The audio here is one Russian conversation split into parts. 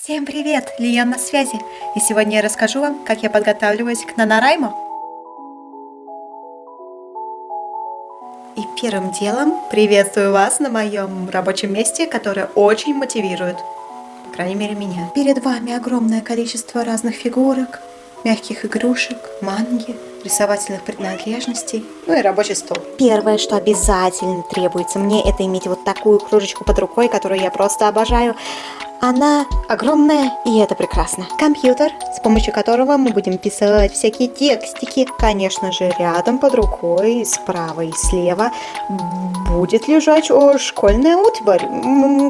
Всем привет! Лиан на связи. И сегодня я расскажу вам, как я подготавливаюсь к Нанарайму. И первым делом приветствую вас на моем рабочем месте, которое очень мотивирует. По крайней мере, меня. Перед вами огромное количество разных фигурок, мягких игрушек, манги, рисовательных принадлежностей, ну и рабочий стол. Первое, что обязательно требуется мне, это иметь вот такую кружечку под рукой, которую я просто обожаю. Она огромная, и это прекрасно. Компьютер, помощью которого мы будем писать всякие текстики. Конечно же, рядом под рукой, справа и слева, будет лежать о, школьная утварь.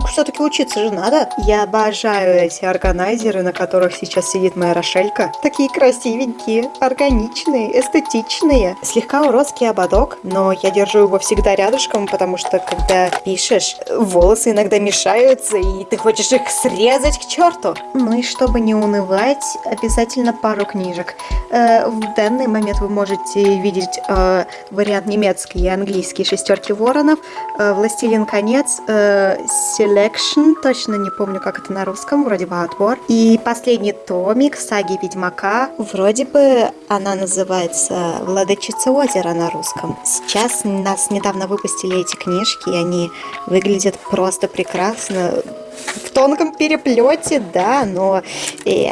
Все-таки учиться же надо. Я обожаю эти органайзеры, на которых сейчас сидит моя Рошелька. Такие красивенькие, органичные, эстетичные. Слегка уродский ободок, но я держу его всегда рядышком, потому что когда пишешь, волосы иногда мешаются, и ты хочешь их срезать к черту. Ну и чтобы не унывать, обязательно пару книжек. Э, в данный момент вы можете видеть э, вариант немецкий и английский «Шестерки воронов», э, «Властелин конец», «Selection», точно не помню, как это на русском, вроде бы «Отбор». И последний томик «Саги Ведьмака», вроде бы она называется «Владычица озера» на русском. Сейчас нас недавно выпустили эти книжки, и они выглядят просто прекрасно в тонком переплете, да, но э,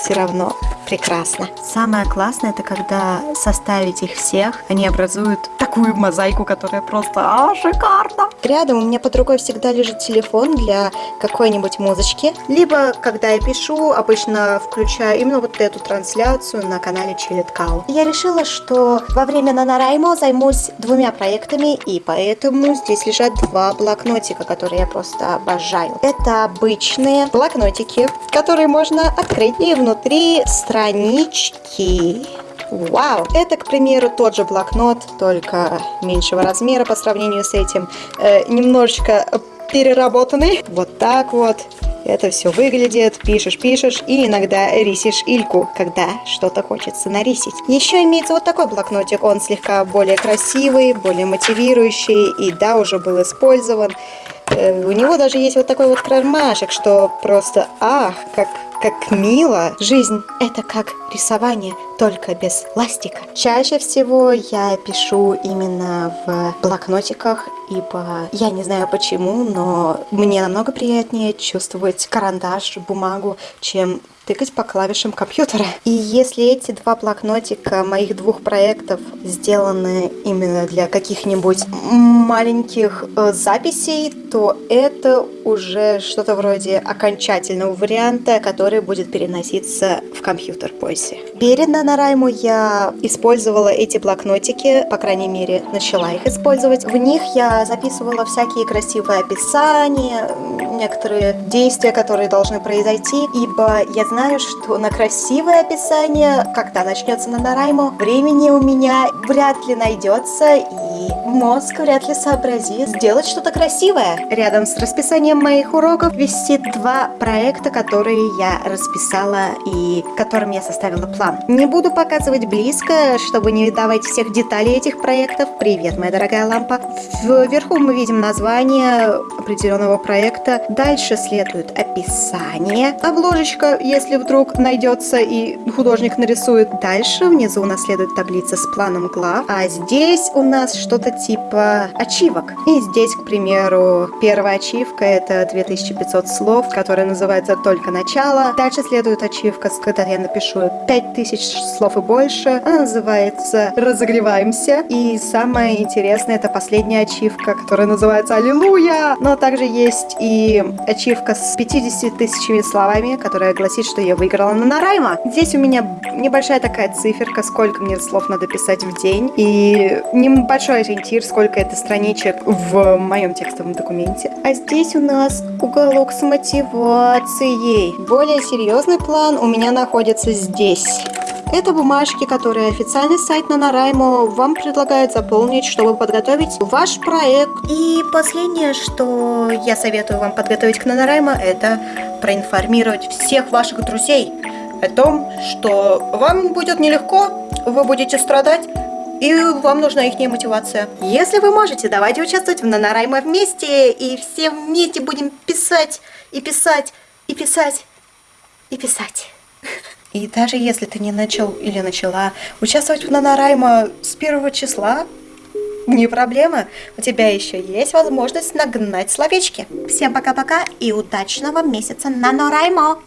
все равно прекрасно. Самое классное, это когда составить их всех, они образуют такую мозаику, которая просто а, шикарно. Рядом у меня под рукой всегда лежит телефон для какой-нибудь музычки. Либо, когда я пишу, обычно включаю именно вот эту трансляцию на канале Cow. Я решила, что во время NaNoWriMo займусь двумя проектами, и поэтому здесь лежат два блокнотика, которые я просто обожаю. Это обычные блокнотики, которые можно открыть, и внутри странички Вау! Это, к примеру, тот же блокнот, только меньшего размера по сравнению с этим. Э, немножечко переработанный. Вот так вот. Это все выглядит, пишешь, пишешь и иногда рисишь ильку, когда что-то хочется нарисить. Еще имеется вот такой блокнотик, он слегка более красивый, более мотивирующий и да, уже был использован. Э, у него даже есть вот такой вот кармашек, что просто ах, как как мило. Жизнь — это как рисование, только без ластика. Чаще всего я пишу именно в блокнотиках, ибо я не знаю почему, но мне намного приятнее чувствовать карандаш, бумагу, чем тыкать по клавишам компьютера. И если эти два блокнотика моих двух проектов сделаны именно для каких-нибудь маленьких э, записей, то это уже что-то вроде окончательного варианта, который будет переноситься в компьютер позже. Перед Нанорайму я использовала эти блокнотики, по крайней мере, начала их использовать. В них я записывала всякие красивые описания, некоторые действия, которые должны произойти, ибо я знаю, что на красивое описание, когда начнется Нанорайму, времени у меня вряд ли найдется, и мозг вряд ли сообразит сделать что-то красивое. Рядом с расписанием моих уроков висит два проекта, которые я расписала и которым я составила план. Не буду показывать близко, чтобы не давать всех деталей этих проектов. Привет, моя дорогая лампа. Вверху мы видим название определенного проекта. Дальше следует описание. Обложечка, если вдруг найдется и художник нарисует. Дальше внизу у нас следует таблица с планом глав. А здесь у нас что-то типа ачивок. И здесь, к примеру, первая ачивка это 2500 слов, которая называется «Только начало». Дальше следует ачивка, когда я напишу 5000 слов и больше. Она называется «Разогреваемся». И самое интересное это последняя ачивка, которая называется «Аллилуйя». Но также есть и ачивка с 50 тысячами словами, которая гласит, что я выиграла на Нарайма. Здесь у меня небольшая такая циферка, сколько мне слов надо писать в день. И небольшой ориентир, сколько это страничек в моем текстовом документе. А здесь у нас уголок с мотивацией. Более серьезный план у меня находится здесь. Это бумажки, которые официальный сайт Нанораймо вам предлагает заполнить, чтобы подготовить ваш проект. И последнее, что я советую вам подготовить к Нанораймо, это проинформировать всех ваших друзей о том, что вам будет нелегко, вы будете страдать, и вам нужна их мотивация. Если вы можете, давайте участвовать в Нанораймо вместе, и все вместе будем писать и писать, и писать, и писать. И даже если ты не начал или начала участвовать в Нанораймо с первого числа, не проблема, у тебя еще есть возможность нагнать словечки. Всем пока-пока и удачного месяца Нанораймо!